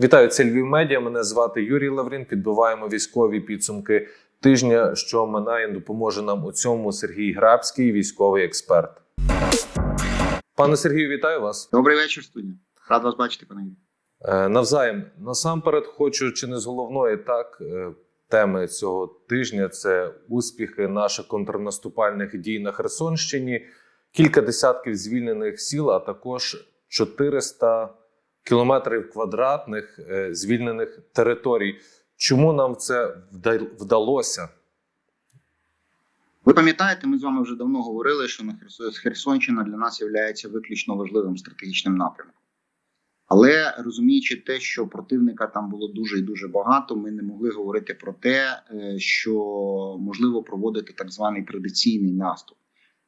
Вітаю, це Львів Медіа. Мене звати Юрій Лаврін. Підбиваємо військові підсумки тижня, що минає. Допоможе нам у цьому Сергій Грабський, військовий експерт. Пане Сергію, вітаю вас. Добрий вечір, студія. Рад вас бачити, пане Юрій. Е, Навзаєм насамперед хочу чи не з головної так е, теми цього тижня це успіхи наших контрнаступальних дій на Херсонщині, кілька десятків звільнених сіл, а також 400 кілометрів квадратних е, звільнених територій. Чому нам це вдалося? Ви пам'ятаєте, ми з вами вже давно говорили, що на Херс- Херсонщина для нас є виключно важливим стратегічним напрямком. Але розуміючи те, що противника там було дуже і дуже багато, ми не могли говорити про те, е, що можливо проводити так званий традиційний наступ.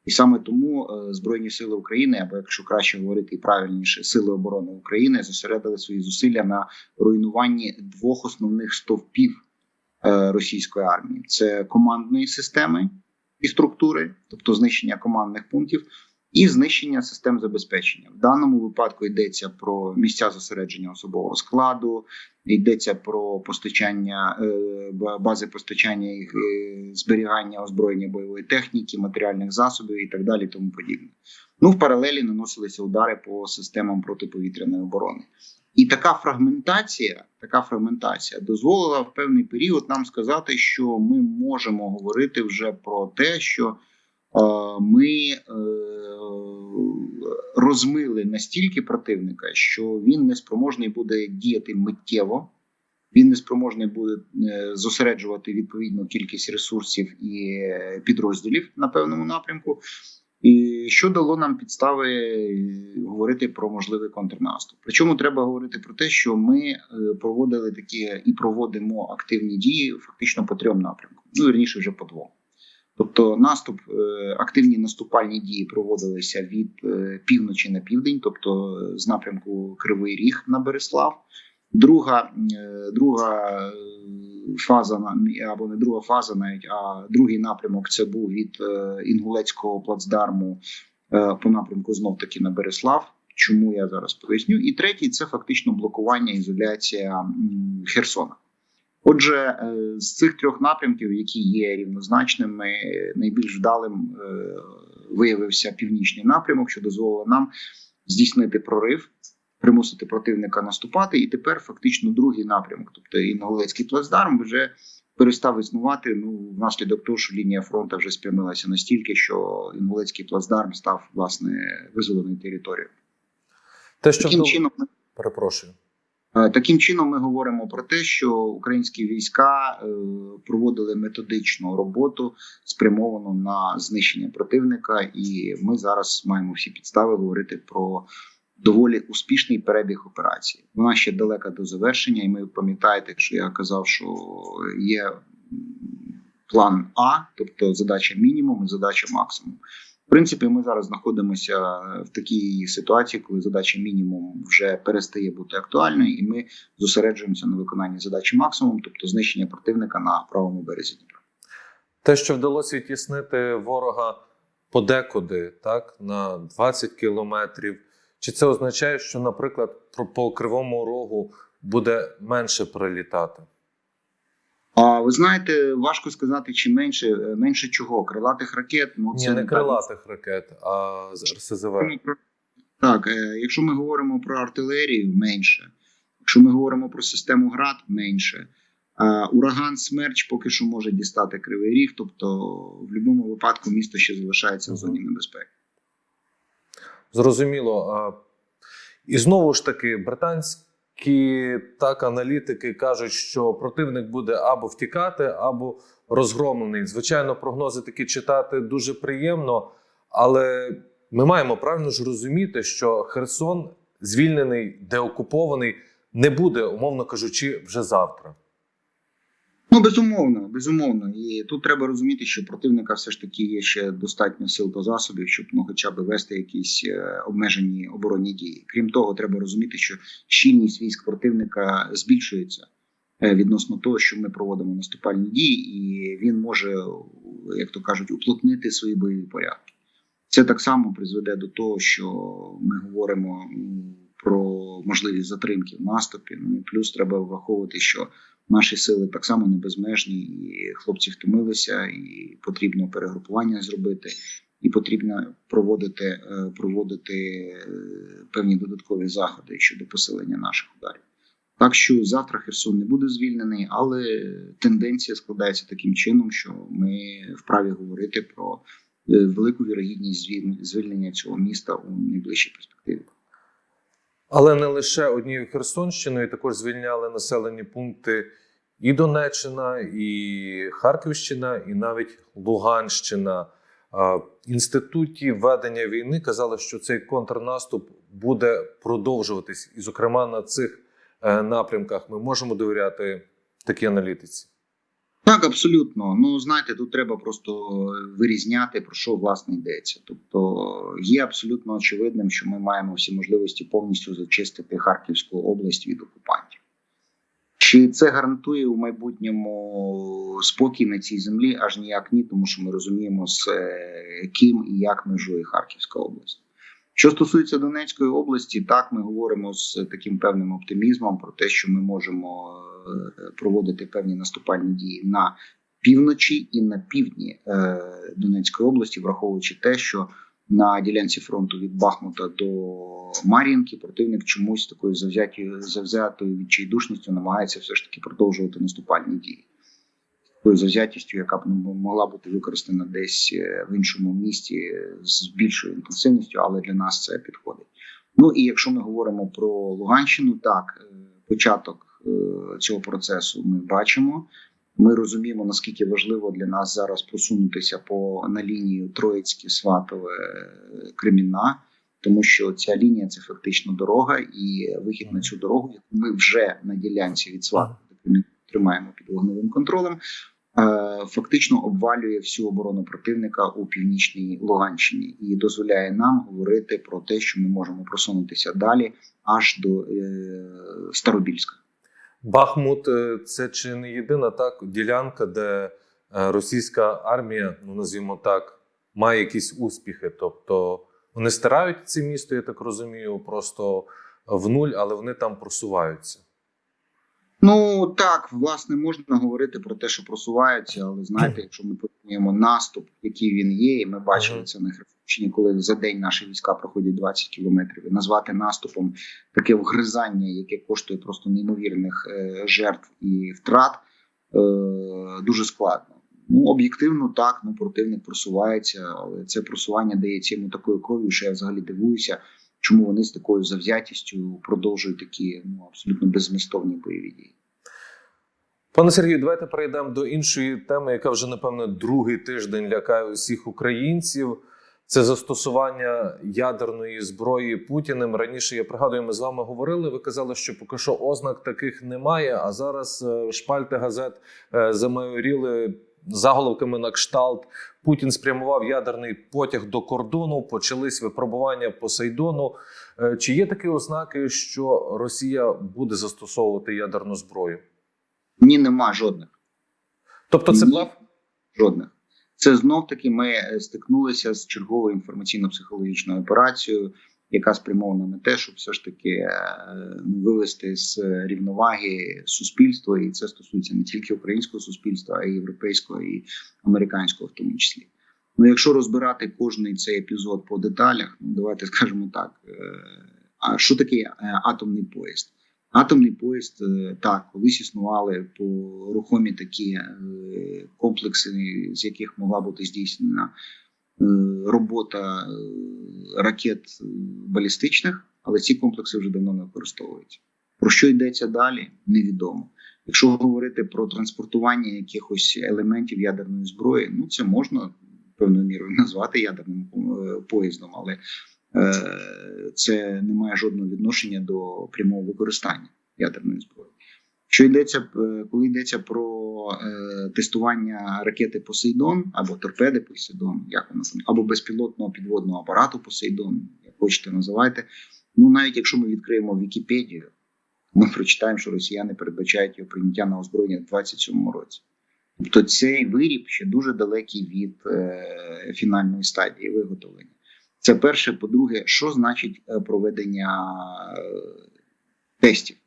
І саме тому е, Збройні Сили України, або якщо краще говорити і правильніше, Сили оборони України зосередили свої зусилля на руйнуванні двох основних стовпів е, російської армії: це командної системи і структури, тобто знищення командних пунктів, і знищення систем забезпечення. В даному випадку йдеться про місця зосередження особового складу, йдеться про постачання е, бази постачання і е, зберігання озброєння бойової техніки, матеріальних засобів і так далі. Тому подібне. Ну в паралелі наносилися удари по системам протиповітряної оборони. І така фрагментація, така фрагментація дозволила в певний період нам сказати, що ми можемо говорити вже про те, що ми е, розмили настільки противника, що він не спроможний буде діяти миттєво, він не спроможний буде е, зосереджувати відповідну кількість ресурсів і е, підрозділів на певному напрямку. І що дало нам підстави е, говорити про можливий контрнаступ. Причому треба говорити про те, що ми е, проводили такі і проводимо активні дії фактично по трьом напрямкам. Ну вірніше вже по двом. Тобто, наступ, е, активні наступальні дії проводилися від е, півночі на південь, тобто е, з напрямку Кривий Ріг на Береслав. Друга, друга фаза або не друга фаза, навіть а другий напрямок це був від Інгулецького плацдарму по напрямку знов таки на Береслав. Чому я зараз поясню? І третій це фактично блокування ізоляція Херсона. Отже, е, з цих трьох напрямків, які є рівнозначними, найбільш вдалим е, виявився північний напрямок, що дозволило нам здійснити прорив, примусити противника наступати. І тепер фактично другий напрямок, тобто Інгулецький плацдарм, вже перестав існувати. Ну внаслідок того, що лінія фронту вже спрямилася настільки, що Інгулецький плацдарм став власне визволеною територією. Те, що Таким чином перепрошую. Е, Таким чином, ми говоримо про те, що українські війська е, проводили методичну роботу, спрямовану на знищення противника, і ми зараз маємо всі підстави говорити про доволі успішний перебіг операції. Вона ще далека до завершення, і ми пам'ятаєте, що я казав, що є план А, тобто задача мінімум і задача максимум. Принципі, ми зараз знаходимося в такій ситуації, коли задача мінімум вже перестає бути актуальною, і ми зосереджуємося на виконанні задачі максимум, тобто знищення противника на правому березі Дніпра. Те, що вдалося відтіснити ворога подекуди, так, на 20 кілометрів. Чи це означає, що, наприклад, по кривому рогу буде менше прилітати? А ви знаєте, важко сказати, чи менше менше чого крилатих ракет. Ну Ні, це не крилатих ракет, а РСЗВ. Так, е, якщо ми говоримо про артилерію, менше. Якщо ми говоримо про систему ГРАД, менше. Ураган Смерч поки що може дістати кривий ріг, тобто в будь-якому випадку місто ще залишається в зоні небезпеки. Зрозуміло. І знову ж таки, британські так аналітики кажуть, що противник буде або втікати, або розгромлений. Звичайно, прогнози такі читати дуже приємно, але ми маємо правильно ж розуміти, що Херсон звільнений, деокупований, не буде, умовно кажучи, вже завтра. Ну, безумовно, безумовно. І тут треба розуміти, що противника все ж таки є ще достатньо сил та засобів, щоб ну, хоча б вести якісь е, обмежені оборонні дії. Крім того, треба розуміти, що щільність військ противника збільшується е, відносно того, що ми проводимо наступальні дії, і він може, як то кажуть, уплотнити свої бойові порядки. Це так само призведе до того, що ми говоримо м, про можливі затримки в наступі. Ну і плюс треба враховувати, що наші сили так само не безмежні, і хлопці втомилися, і потрібно перегрупування зробити, і потрібно проводити, е, проводити е, певні додаткові заходи щодо посилення наших ударів. Так що завтра Херсон не буде звільнений, але тенденція складається таким чином, що ми вправі говорити про е, велику вірогідність звільнення цього міста у найближчій перспективі. Але не лише однією Херсонщиною, також звільняли населені пункти і Донеччина, і Харківщина, і навіть Луганщина. Інституті ведення війни казали, що цей контрнаступ буде продовжуватись, і, зокрема, на цих е, напрямках ми можемо довіряти такій аналітиці. Так, абсолютно. Ну знаєте, тут треба просто вирізняти про що власне йдеться. Тобто є абсолютно очевидним, що ми маємо всі можливості повністю зачистити Харківську область від окупантів. Чи це гарантує у майбутньому спокій на цій землі? Аж ніяк ні, тому що ми розуміємо, з е, ким і як межує Харківська область. Що стосується Донецької області, так ми говоримо з таким певним оптимізмом про те, що ми можемо е, проводити певні наступальні дії на півночі і на півдні е, Донецької області, враховуючи те, що на ділянці фронту від Бахмута до Мар'їнки противник чомусь такою завзятою завзятою відчайдушністю намагається все ж таки продовжувати наступальні дії. Такою завзятістю, яка б могла бути використана десь е, в іншому місті е, з більшою інтенсивністю, але для нас це підходить. Ну і якщо ми говоримо про Луганщину, так е, початок цього процесу ми бачимо. Ми розуміємо, наскільки важливо для нас зараз просунутися по на лінію Троїцьке, Сватове, Кремінна, тому що ця лінія це фактично дорога, і вихід на цю дорогу, яку ми вже на ділянці від Сватова тримаємо під вогневим контролем. е, Фактично обвалює всю оборону противника у північній Луганщині і дозволяє нам говорити про те, що ми можемо просунутися далі аж до е, Старобільська. Бахмут е, це чи не єдина так ділянка, де російська армія, ну назвімо так, має якісь успіхи. Тобто вони стирають це місто, я так розумію, просто в нуль, але вони там просуваються. Ну так, власне, можна говорити про те, що просуваються, але знаєте, якщо ми порівнюємо наступ, який він є, і ми бачили це на Херсонщині, коли за день наші війська проходять 20 кілометрів, і назвати наступом таке вгризання, яке коштує просто неймовірних е, жертв і втрат, е, дуже складно. Ну, об'єктивно, так, ну противник просувається, але це просування дається йому такою кров'ю, що я взагалі дивуюся, чому вони з такою завзятістю продовжують такі ну абсолютно беззмістовні бойові дії. Пане Сергію, давайте перейдемо до іншої теми, яка вже напевно другий тиждень лякає усіх українців. Це застосування ядерної зброї Путіним. Раніше я пригадую, ми з вами говорили. Ви казали, що поки що ознак таких немає. А зараз е, шпальти газет е, замайоріли заголовками на кшталт. Путін спрямував ядерний потяг до кордону. Почались випробування Посейдону. Е, Чи є такі ознаки, що Росія буде застосовувати ядерну зброю? Ні, нема жодних. Тобто, це блеф? Жодних. Це знов таки ми е, стикнулися з черговою інформаційно-психологічною операцією, яка спрямована на те, щоб все ж таки е, вивести з рівноваги суспільство, і це стосується не тільки українського суспільства, а й європейського і американського, в тому числі. Ну, якщо розбирати кожний цей епізод по деталях, ну давайте скажемо так: е, а що таке е, атомний поїзд? Атомний поїзд так колись існували по рухомі такі комплекси, з яких могла бути здійснена робота е, ракет е, балістичних, але ці комплекси вже давно не використовуються. Про що йдеться далі, невідомо. Якщо говорити про транспортування якихось елементів ядерної зброї, ну це можна певною мірою назвати ядерним е, поїздом, але е, це не має жодного відношення до прямого використання ядерної зброї. Що йдеться, е, коли йдеться про е, тестування ракети Посейдон або торпеди Посейдон, як вона там, або безпілотного підводного апарату Посейдон, як хочете називайте. Ну навіть якщо ми відкриємо Вікіпедію, ми прочитаємо, що росіяни передбачають його прийняття на озброєння в 27-му році. Тобто цей виріб ще дуже далекий від е, фінальної стадії виготовлення. Це перше. По-друге, що значить е, проведення е, тестів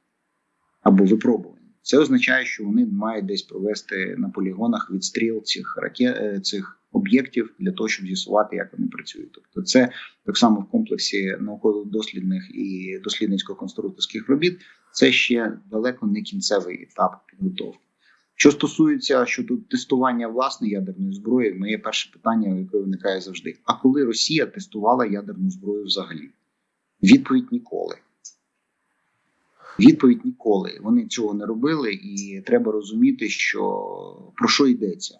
або випробувань. Це означає, що вони мають десь провести на полігонах відстріл цих ракет е, цих об'єктів для того, щоб з'ясувати, як вони працюють. Тобто, це так само в комплексі науково-дослідних і дослідницько-конструкторських робіт. Це ще далеко не кінцевий етап підготовки. Що стосується щодо тестування власної ядерної зброї, моє перше питання, яке виникає завжди: а коли Росія тестувала ядерну зброю взагалі? Відповідь ніколи. Відповідь ніколи. Вони цього не робили, і треба розуміти, що про що йдеться.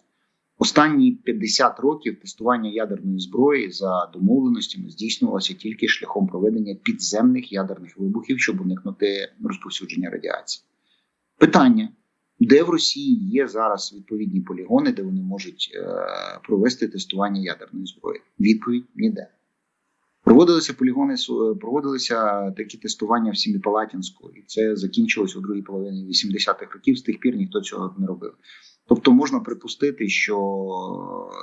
Останні 50 років тестування ядерної зброї за домовленостями здійснювалося тільки шляхом проведення підземних ядерних вибухів, щоб уникнути розповсюдження радіації. Питання: де в Росії є зараз відповідні полігони, де вони можуть е, провести тестування ядерної зброї? Відповідь ніде. Проводилися полігони, су- проводилися такі тестування в Сіміпалатінську, і це закінчилось у другій половині 80-х років. З тих пір ніхто цього не робив. Тобто можна припустити, що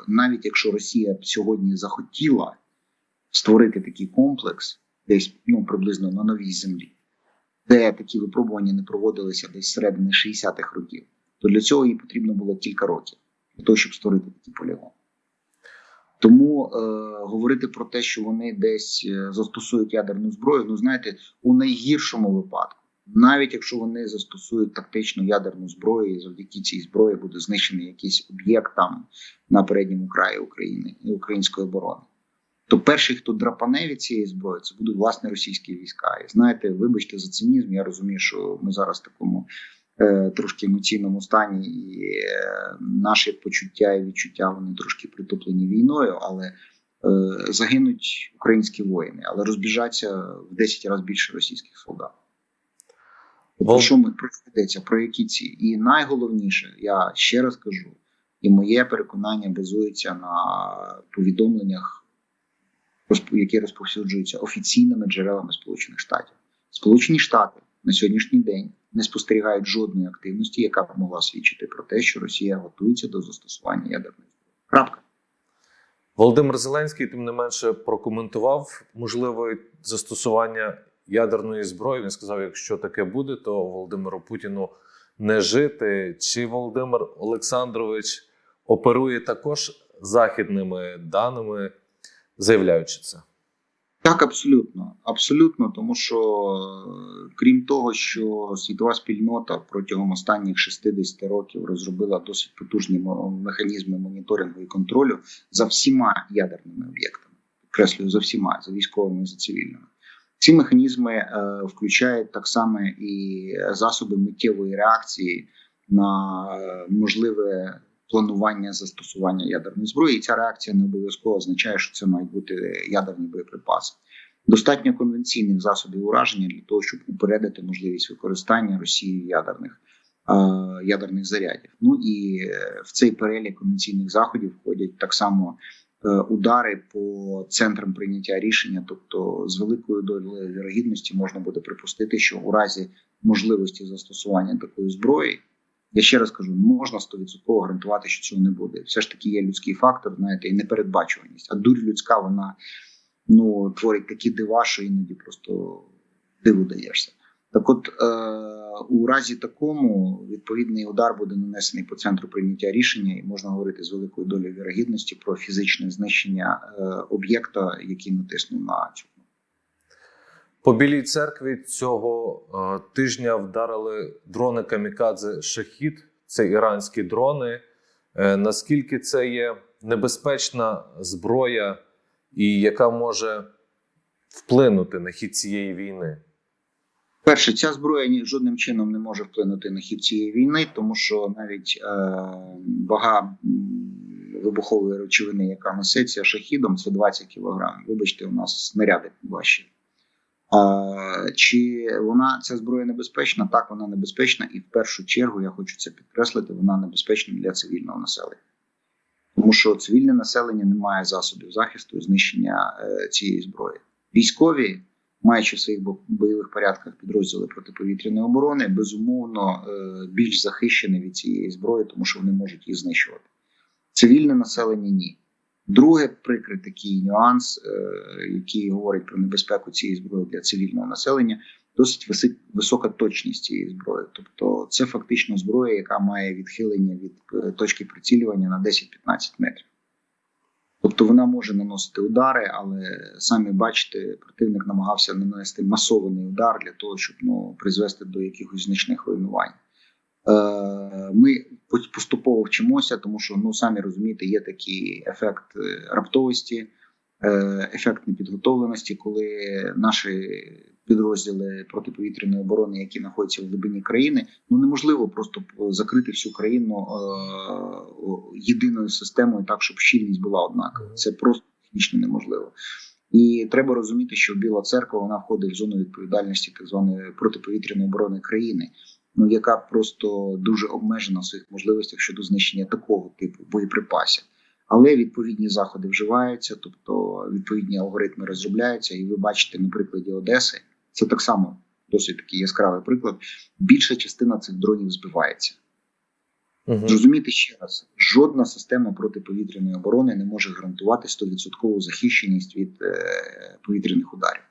навіть якщо Росія б сьогодні захотіла створити такий комплекс, десь ну приблизно на новій землі, де такі випробування не проводилися десь середини 60-х років, то для цього їй потрібно було кілька років для того, щоб створити такий полігон. Тому е, говорити про те, що вони десь е, застосують ядерну зброю, ну знаєте, у найгіршому випадку, навіть якщо вони застосують тактичну ядерну зброю, і завдяки цій зброї буде знищений якийсь об'єкт там на передньому краї України і української оборони. То перший, хто драпане від цієї зброї, це будуть власне російські війська. І знаєте, вибачте за цинізм. Я розумію, що ми зараз в такому трошки емоційному стані, і е, наші почуття і відчуття вони трошки притуплені війною, але е, загинуть українські воїни, але розбіжаться в 10 разів більше російських солдат. Про що ми йдеться? Про які ці? І найголовніше, я ще раз кажу, і моє переконання базується на повідомленнях, які розповсюджуються офіційними джерелами Сполучених Штатів. Сполучені Штати на сьогоднішній день не спостерігають жодної активності, яка б могла свідчити про те, що Росія готується до застосування ядерної зброї. Крапка. Володимир Зеленський, тим не менше, прокоментував можливе застосування ядерної зброї. Він сказав: якщо таке буде, то Володимиру Путіну не жити. Чи Володимир Олександрович оперує також західними даними, заявляючи це? Так, абсолютно, абсолютно, тому що е, крім того, що світова спільнота протягом останніх 60 років розробила досить потужні механізми моніторингу і контролю за всіма ядерними об'єктами, підкреслюю, за всіма, за військовими за цивільними. Ці механізми е, включають так само і засоби миттєвої реакції на е, можливе планування застосування ядерної зброї. І ця реакція не обов'язково означає, що це мають бути ядерні боєприпаси. Достатньо конвенційних засобів ураження для того, щоб упередити можливість використання Росією ядерних е, ядерних зарядів. Ну і е, в цей перелік конвенційних заходів входять так само е, удари по центрам прийняття рішення, тобто з великою долею вірогідності можна буде припустити, що у разі можливості застосування такої зброї. Я ще раз кажу, не можна 100% гарантувати, що цього не буде. Все ж таки є людський фактор, знаєте, і непередбачуваність. А дурь людська, вона ну, творить такі дива, що іноді просто диву даєшся. Так от, е, у разі такому відповідний удар буде нанесений по центру прийняття рішення, і можна говорити з великою долею вірогідності про фізичне знищення е, об'єкта, який натиснув на цю. По білій церкві цього е, тижня вдарили дрони камікадзе Шахід. Це іранські дрони. Е, наскільки це є небезпечна зброя, і яка може вплинути на хід цієї війни? Перше, ця зброя жодним чином не може вплинути на хід цієї війни, тому що навіть е, вага вибухової речовини, яка несеться шахідом, це 20 кг. Вибачте, у нас снаряди важчі. Чи вона ця зброя небезпечна? Так, вона небезпечна, і в першу чергу я хочу це підкреслити. Вона небезпечна для цивільного населення, тому що цивільне населення не має засобів захисту і знищення е, цієї зброї. Військові, маючи в своїх бойових порядках підрозділи протиповітряної оборони, безумовно е, більш захищені від цієї зброї, тому що вони можуть її знищувати. Цивільне населення ні. Друге, прикрий такий нюанс, е, який говорить про небезпеку цієї зброї для цивільного населення, досить висока точність цієї зброї. Тобто, це фактично зброя, яка має відхилення від е, точки прицілювання на 10-15 метрів. Тобто вона може наносити удари, але самі бачите, противник намагався нанести масований удар для того, щоб ну, призвести до якихось значних руйнувань. Е, Ми поступово вчимося, тому що ну самі розумієте, є такий ефект е, раптовості, е, ефект непідготовленості, коли наші підрозділи протиповітряної оборони, які знаходяться в глибині країни, ну неможливо просто закрити всю країну єдиною системою, так щоб щільність була однакова. Це просто технічно неможливо. І треба розуміти, що Біла церква вона входить в зону відповідальності так званої протиповітряної оборони країни, ну яка просто дуже обмежена в своїх можливостях щодо знищення такого типу боєприпасів. Але відповідні заходи вживаються, тобто відповідні алгоритми розробляються, і ви бачите на прикладі Одеси, це так само досить такий яскравий приклад. Більша частина цих дронів збивається. Угу. Зрозумійте ще раз: жодна система протиповітряної оборони не може гарантувати 100% захищеність від е, повітряних ударів.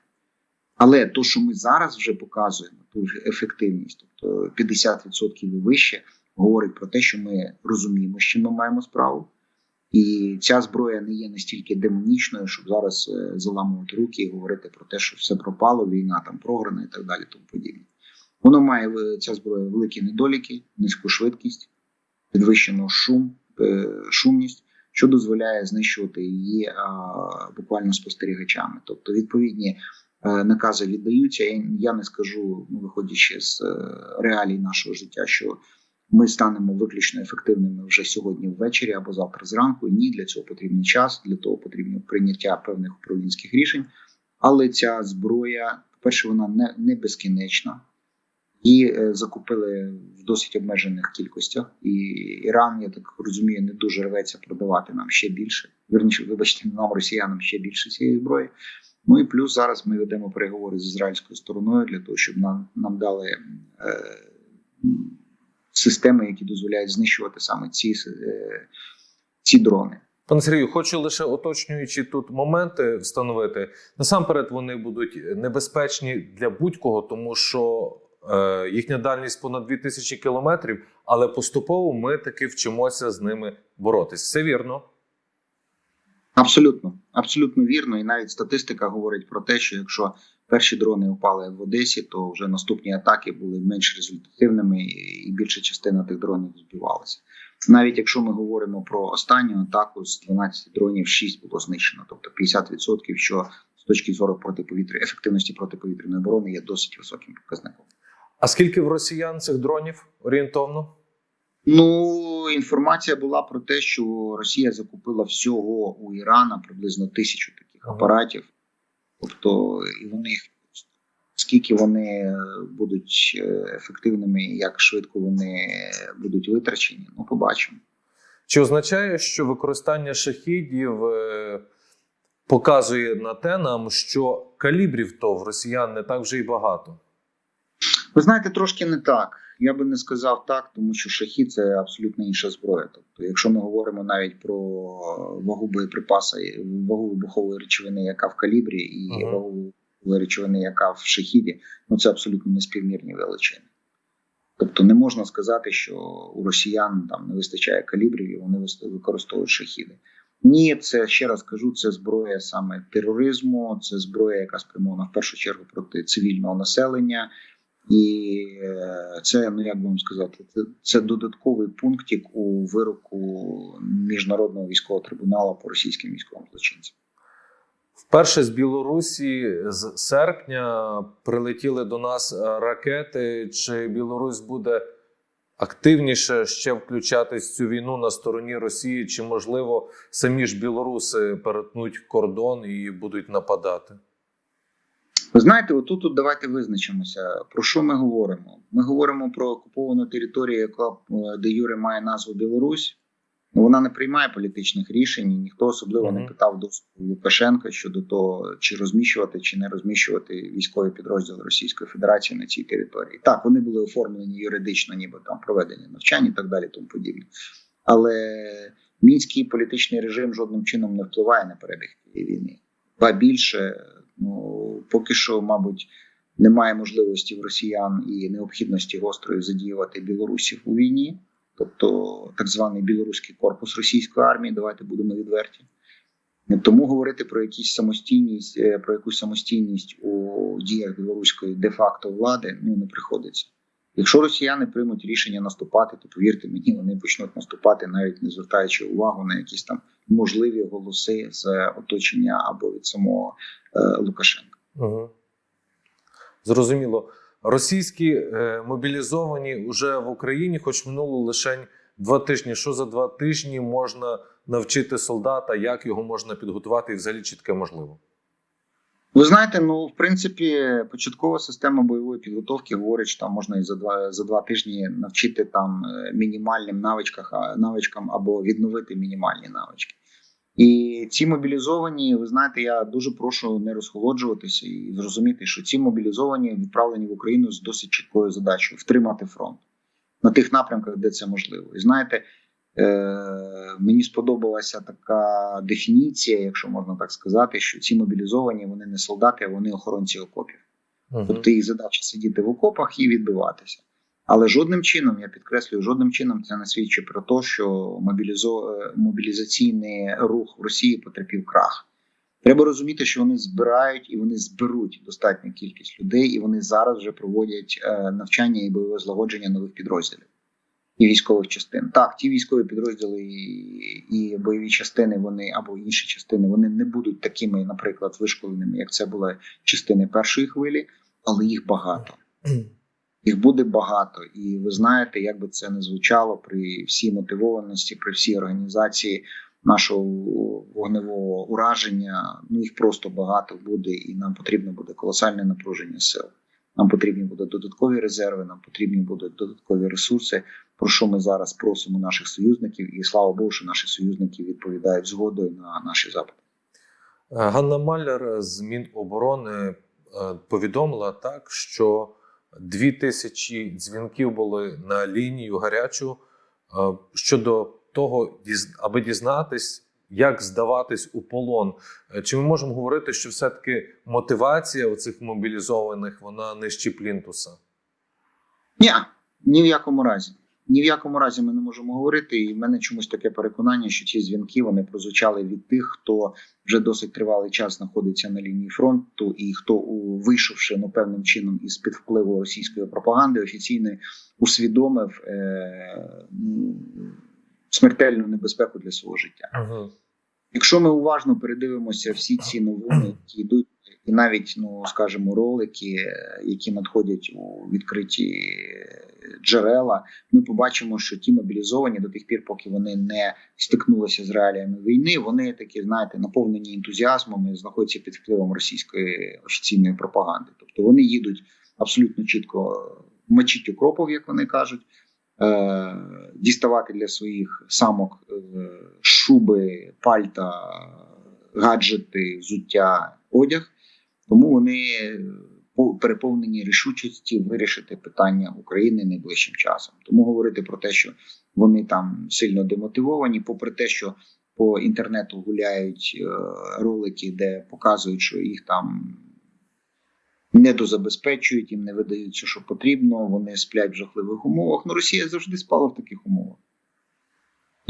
Але то, що ми зараз вже показуємо, ту ефективність, тобто 50% і вище, говорить про те, що ми розуміємо, з чим ми маємо справу. І ця зброя не є настільки демонічною, щоб зараз е, заламувати руки і говорити про те, що все пропало, війна там програна і так далі. Тому подібне. Воно має е, ця зброя великі недоліки, низьку швидкість, підвищену шум, е, шумність, що дозволяє знищувати її а, буквально спостерігачами. Тобто, відповідні накази віддаються. Я, не скажу, ну, виходячи з е, реалій нашого життя, що ми станемо виключно ефективними вже сьогодні ввечері або завтра зранку. Ні, для цього потрібний час, для того потрібно прийняття певних управлінських рішень. Але ця зброя, по-перше, вона не, не безкінечна. Її е, закупили в досить обмежених кількостях, і Іран, я так розумію, не дуже рветься продавати нам ще більше. Вірніше, вибачте, нам росіянам ще більше цієї зброї. Ну і плюс зараз ми ведемо переговори з ізраїльською стороною для того, щоб нам нам дали е, системи, які дозволяють знищувати саме ці, е, ці дрони. Пане Сергію, хочу лише уточнюючи тут моменти встановити. Насамперед, вони будуть небезпечні для будь-кого, тому що е, їхня дальність понад 2000 кілометрів, але поступово ми таки вчимося з ними боротись. Все вірно. Абсолютно, абсолютно вірно. І навіть статистика говорить про те, що якщо перші дрони впали в Одесі, то вже наступні атаки були менш результативними, і більша частина тих дронів збивалася. Навіть якщо ми говоримо про останню атаку з 12 дронів, 6 було знищено, тобто 50%, що з точки зору протиповітря ефективності протиповітряної оборони є досить високим показником. А скільки в росіян цих дронів орієнтовно? Ну, інформація була про те, що Росія закупила всього у Ірана приблизно тисячу таких апаратів. Тобто, і вони скільки вони будуть е, ефективними, як швидко вони будуть витрачені, ну побачимо. Чи означає, що використання шахідів е, показує на те нам, що калібрів то в росіян не так вже й багато? Ви знаєте, трошки не так. Я би не сказав так, тому що шахі це абсолютно інша зброя. Тобто, якщо ми говоримо навіть про вагу боєприпаса, вагу вибухової речовини, яка в калібрі, і Ага. вагу вибухової речовини, яка в шахіді, ну це абсолютно неспівмірні величини. Тобто не можна сказати, що у росіян там не вистачає калібрів і вони використовують шахіди. Ні, це ще раз кажу, це зброя саме тероризму, це зброя, яка спрямована в першу чергу проти цивільного населення. І е, це, ну як би вам сказати, це, це додатковий пунктик у вироку міжнародного військового трибуналу по російським військовим злочинцям. Вперше з Білорусі з серпня прилетіли до нас е, ракети. Чи Білорусь буде активніше ще включатись в цю війну на стороні Росії? Чи можливо самі ж білоруси перетнуть кордон і будуть нападати? Ви знаєте, отут тут давайте визначимося. Про що ми говоримо? Ми говоримо про окуповану територію, яка е, де Юре має назву Білорусь. Ну, Вона не приймає політичних рішень, і ніхто особливо не питав доступу Лукашенка щодо того, чи розміщувати, чи не розміщувати військові підрозділи Російської Федерації на цій території. Так, вони були оформлені юридично, ніби там проведення навчань і так далі, тому подібне. Але мінський політичний режим жодним чином не впливає на перебіг цієї війни. Ба більше, поки що, мабуть, немає можливості в росіян і необхідності гострої задіювати білорусів у війні, тобто так званий білоруський корпус російської армії. Давайте будемо відверті. Тому говорити про якісь самостійність, е, про якусь самостійність у діях білоруської де-факто влади ну не приходиться. Якщо росіяни приймуть рішення наступати, то повірте мені, вони почнуть наступати, навіть не звертаючи увагу на якісь там можливі голоси з оточення або від самого е, Лукашенка. Угу. Зрозуміло. Російські е, мобілізовані вже в Україні, хоч минуло лише два тижні. Що за два тижні можна навчити солдата, як його можна підготувати, і взагалі чи таке можливо? Ви знаєте, ну в принципі, початкова система бойової підготовки говорить, що там можна і за два за два тижні навчити там е, мінімальним навичках, навичкам або відновити мінімальні навички. І ці мобілізовані, ви знаєте, я дуже прошу не розхолоджуватися і зрозуміти, що ці мобілізовані відправлені в Україну з досить чіткою задачею втримати фронт на тих напрямках, де це можливо. І знаєте, мені сподобалася така дефініція, якщо можна так сказати, що ці мобілізовані вони не солдати, а вони охоронці окопів. Угу. Тобто їх задача сидіти в окопах і відбиватися. Але жодним чином, я підкреслюю, жодним чином це не свідчить про те, що мобілізо... е, мобілізаційний рух в Росії потерпів крах. Треба розуміти, що вони збирають і вони зберуть достатню кількість людей, і вони зараз вже проводять е, навчання і бойове злагодження нових підрозділів і військових частин. Так, ті військові підрозділи і, і бойові частини, вони або інші частини, вони не будуть такими, наприклад, вишколеними, як це були частини першої хвилі, але їх багато. Їх буде багато, і ви знаєте, як би це не звучало при всій мотивованості, при всій організації нашого вогневого ураження. Ну їх просто багато буде, і нам потрібно буде колосальне напруження сил. Нам потрібні будуть додаткові резерви, нам потрібні будуть додаткові ресурси. Про що ми зараз просимо наших союзників, і слава Богу, що наші союзники відповідають згодою на наші запити. Е, Ганна Маляр з Міноборони е, повідомила так, що дві тисячі дзвінків були на лінію гарячу е, щодо того, аби дізнатись, як здаватись у полон. Чи ми можемо говорити, що все-таки мотивація у цих мобілізованих вона нижче плінтуса? Ні, ні в якому разі. Ні в якому разі ми не можемо говорити. І в мене чомусь таке переконання, що ці дзвінки вони прозвучали від тих, хто вже досить тривалий час знаходиться на лінії фронту, і хто вийшовши ну певним чином із під впливу російської пропаганди, офіційно усвідомив е- ну, смертельну небезпеку для свого життя. Угу. Якщо ми уважно передивимося всі ці новини, які йдуть, і навіть, ну скажімо, ролики, які надходять у відкриті джерела, ми побачимо, що ті мобілізовані до тих пір, поки вони не стикнулися з реаліями війни, вони такі, знаєте, наповнені ентузіазмом і знаходяться під впливом російської офіційної пропаганди. Тобто вони їдуть абсолютно чітко мочить укропов, як вони кажуть. е, Діставати для своїх самок е, шуби, пальта, гаджети, взуття, одяг, тому вони по- переповнені рішучості вирішити питання України найближчим часом. Тому говорити про те, що вони там сильно демотивовані, попри те, що по інтернету гуляють е, ролики, де показують, що їх там не дозабезпечують, їм не видають все, що потрібно. Вони сплять в жахливих умовах. Ну, Росія завжди спала в таких умовах.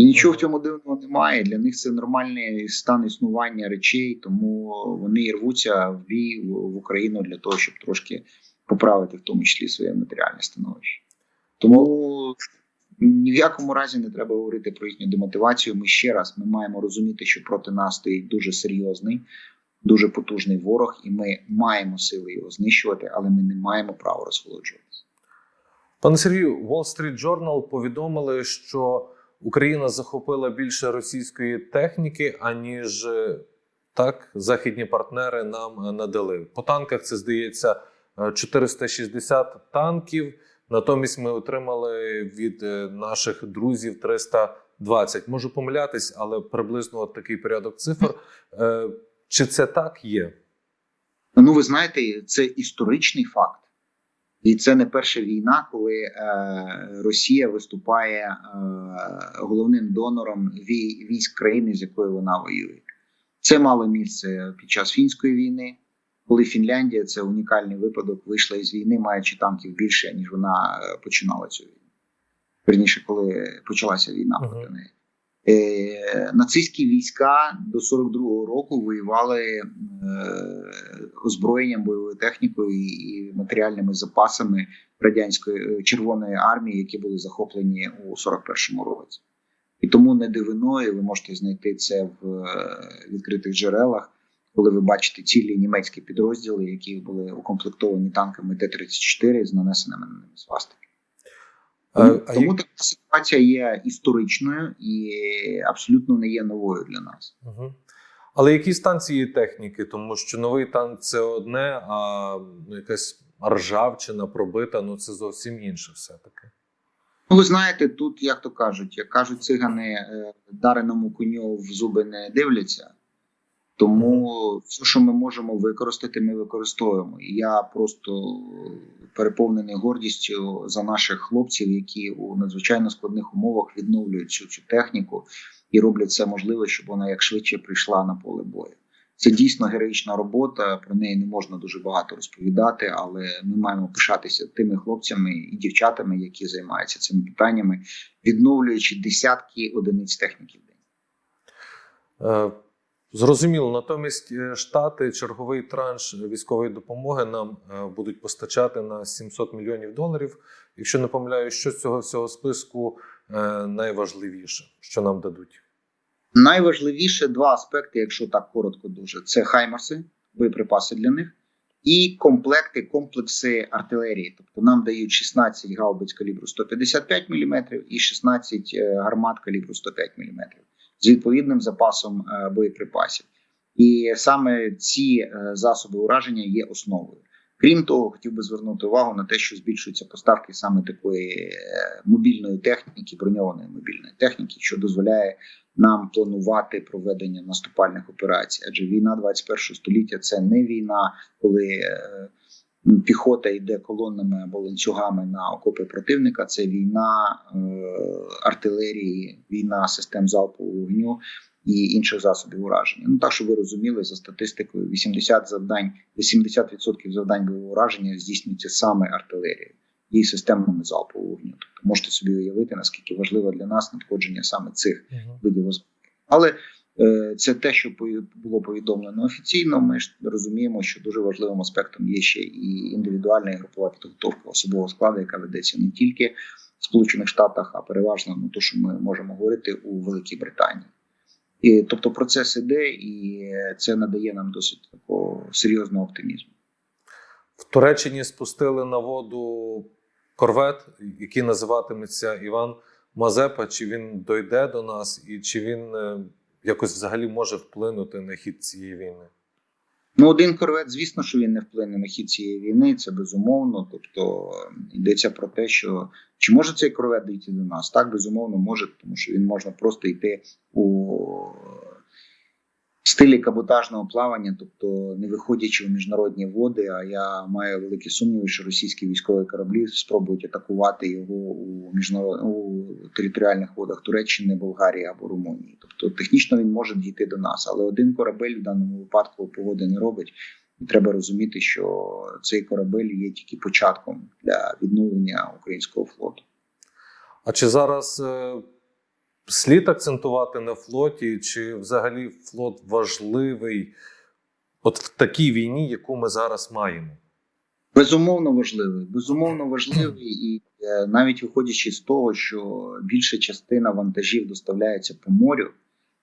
І нічого в цьому дивного немає. Для них це нормальний стан існування речей, тому вони і рвуться в бій в Україну для того, щоб трошки поправити, в тому числі своє матеріальне становище. Тому ні в якому разі не треба говорити про їхню демотивацію. Ми ще раз ми маємо розуміти, що проти нас стоїть дуже серйозний, дуже потужний ворог, і ми маємо сили його знищувати, але ми не маємо права розхолоджуватися. Пане Сергію, Wall Street Journal повідомили, що Україна захопила більше російської техніки, аніж е, так західні партнери нам е, надали. По танках це здається е, 460 танків. Натомість ми отримали від е, наших друзів 320. Можу помилятись, але приблизно от такий порядок цифр. Е, Чи це так є? Ну, ви знаєте, це історичний факт. І це не перша війна, коли е, Росія виступає е, головним донором вій, військ країни, з якою вона воює. Це мало місце під час фінської війни, коли Фінляндія це унікальний випадок, вийшла із війни, маючи танків більше, ніж вона е, починала цю війну. Верніше, коли почалася війна проти неї. Е, нацистські війська до 42-го року воювали е, озброєнням, бойовою технікою і, матеріальними запасами радянської е, Червоної армії, які були захоплені у 41-му році. І тому не дивиною ви можете знайти це в е, відкритих джерелах, коли ви бачите цілі німецькі підрозділи, які були укомплектовані танками Т-34 з нанесеними на ними свастики. А, Тому, а така ситуація є історичною і абсолютно не є новою для нас. Мгм. Але які станції техніки? Тому що новий танк це одне, а ну, якась ржавчина пробита, ну це зовсім інше все-таки. Ну, ви знаєте, тут, як то кажуть, як кажуть цигани, е, дареному коню в зуби не дивляться. Тому все, що ми можемо використати, ми використовуємо. І я просто переповнений гордістю за наших хлопців, які у надзвичайно складних умовах відновлюють цю, цю техніку і роблять все можливе, щоб вона як швидше прийшла на поле бою. Це дійсно героїчна робота. Про неї не можна дуже багато розповідати, але ми маємо пишатися тими хлопцями і дівчатами, які займаються цими питаннями, відновлюючи десятки одиниць техніки в день. Зрозуміло, натомість е, штати черговий транш військової допомоги нам е, будуть постачати на 700 мільйонів доларів. Якщо не помиляюсь, що з цього всього списку е, найважливіше, що нам дадуть? Найважливіше два аспекти, якщо так коротко, дуже це хаймарси, боєприпаси для них, і комплекти, комплекси артилерії. Тобто нам дають 16 гаубиць калібру 155 мм і 16 е, гармат калібру 105 мм з відповідним запасом е, боєприпасів. І саме ці е, засоби ураження є основою. Крім того, хотів би звернути увагу на те, що збільшуються поставки саме такої е, мобільної техніки, броньованої мобільної техніки, що дозволяє нам планувати проведення наступальних операцій. Адже війна 21 століття це не війна, коли піхота йде колоннами або ланцюгами на окопи противника. Це війна е, артилерії, війна систем залпового вогню і інших засобів ураження. Ну так, щоб ви розуміли, за статистикою 80 завдань, 80% завдань бойового ураження здійснюється саме артилерією і системами залпового вогню. Тобто можете собі уявити, наскільки важливо для нас надходження саме цих видів озброєння. Але е, це те, що було повідомлено офіційно. Ми ж розуміємо, що дуже важливим аспектом є ще і індивідуальна і групова підготовка особового складу, яка ведеться не тільки в Сполучених Штатах, а переважно ну, то, що ми можемо говорити у Великій Британії. І, тобто процес іде, і це надає нам досить такого серйозного оптимізму. В Туреччині спустили на воду корвет, який називатиметься Іван Мазепа. Чи він дойде до нас, і чи він е, якось взагалі може вплинути на хід цієї війни? Ну, один корвет, звісно, що він не вплине на хід цієї війни, це безумовно. Тобто е, йдеться про те, що чи може цей корвет дійти до нас? Так, безумовно, може, тому що він можна просто йти у стилі каботажного плавання, тобто не виходячи в міжнародні води. А я маю великі сумніви, що російські військові кораблі спробують атакувати його у міжнарод... у територіальних водах Туреччини, Болгарії або Румунії. Тобто технічно він може дійти до нас, але один корабель в даному випадку погоди не робить. І треба розуміти, що цей корабель є тільки початком для відновлення українського флоту. А чи зараз е, слід акцентувати на флоті, чи взагалі флот важливий от в такій війні, яку ми зараз маємо? Безумовно важливий, безумовно важливий, і е, навіть виходячи з того, що більша частина вантажів доставляється по морю,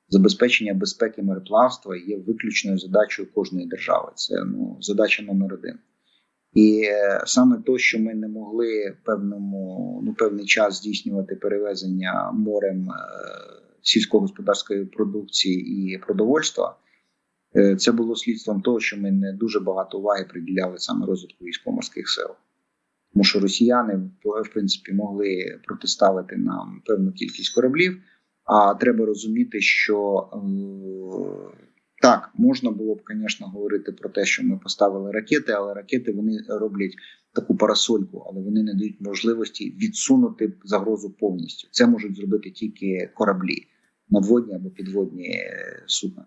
забезпечення безпеки мореплавства є виключною задачею кожної держави. Це ну задача номер один. І е, саме то, що ми не могли певному ну певний час здійснювати перевезення морем е, сільськогосподарської продукції і продовольства. Е, Це було слідством того, що ми не дуже багато уваги приділяли саме розвитку військово-морських сил. Тому що росіяни в принципі могли протиставити нам певну кількість кораблів. А треба розуміти, що так можна було б, звісно, говорити про те, що ми поставили ракети, але ракети вони роблять таку парасольку, але вони не дають можливості відсунути загрозу повністю. Це можуть зробити тільки кораблі, надводні або підводні е, судна.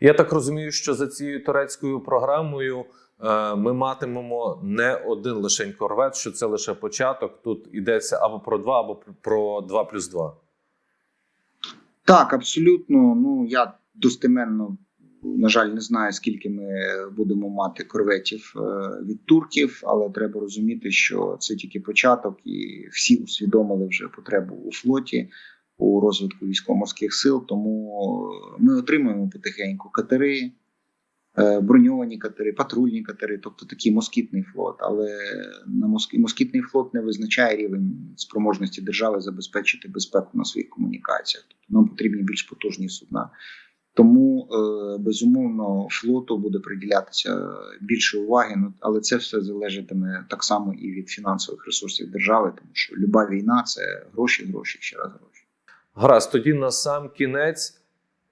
Я так розумію, що за цією турецькою програмою е, ми матимемо не один лишень корвет, що це лише початок. Тут йдеться або про два, або про 2 плюс 2. Так, абсолютно. Ну я достеменно, на жаль, не знаю, скільки ми будемо мати корветів е, від турків, але треба розуміти, що це тільки початок, і всі усвідомили вже потребу у флоті у розвитку військово-морських сил. Тому ми отримуємо потихеньку катери. е, Броньовані катери, патрульні катери, тобто такий москітний флот. Але на моск... москітний флот не визначає рівень спроможності держави забезпечити безпеку на своїх комунікаціях. Тобто нам потрібні більш потужні судна. Тому е, безумовно флоту буде приділятися більше уваги. Ну але це все залежатиме так само і від фінансових ресурсів держави, тому що люба війна це гроші, гроші, ще раз гроші. Гаразд, тоді на сам кінець,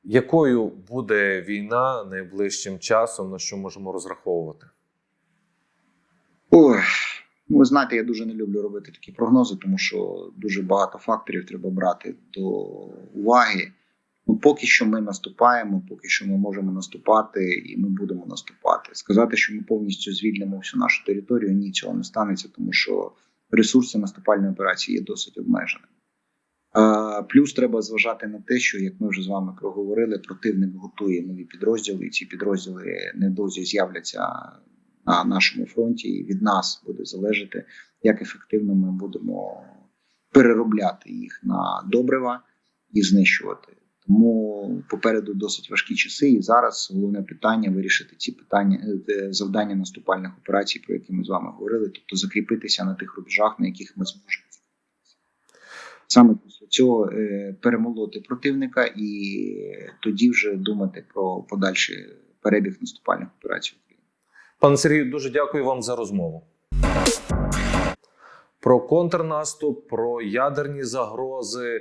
якою буде війна найближчим часом, на що можемо розраховувати? Ой, ну ви знаєте, я дуже не люблю робити такі прогнози, тому що дуже багато факторів треба брати до уваги. Ну, поки що ми наступаємо, поки що ми можемо наступати, і ми будемо наступати. Сказати, що ми повністю звільнимо всю нашу територію, ні, цього не станеться, тому що ресурси наступальної операції є досить обмеженими. Плюс треба зважати на те, що як ми вже з вами проговорили, противник готує нові підрозділи, і ці підрозділи недовзі з'являться на нашому фронті, і від нас буде залежати, як ефективно ми будемо переробляти їх на добрива і знищувати. Тому попереду досить важкі часи, і зараз головне питання вирішити ці питання е, завдання наступальних операцій, про які ми з вами говорили, тобто закріпитися на тих рубежах, на яких ми зможемо. Саме після цього е, перемолоти противника і тоді вже думати про подальший перебіг наступальних операцій Пане Сергію, дуже дякую вам за розмову. Про контрнаступ, про ядерні загрози,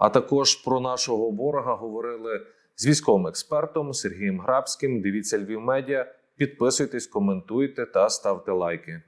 а також про нашого ворога говорили з військовим експертом Сергієм Грабським. Дивіться Львів Медіа, підписуйтесь, коментуйте та ставте лайки.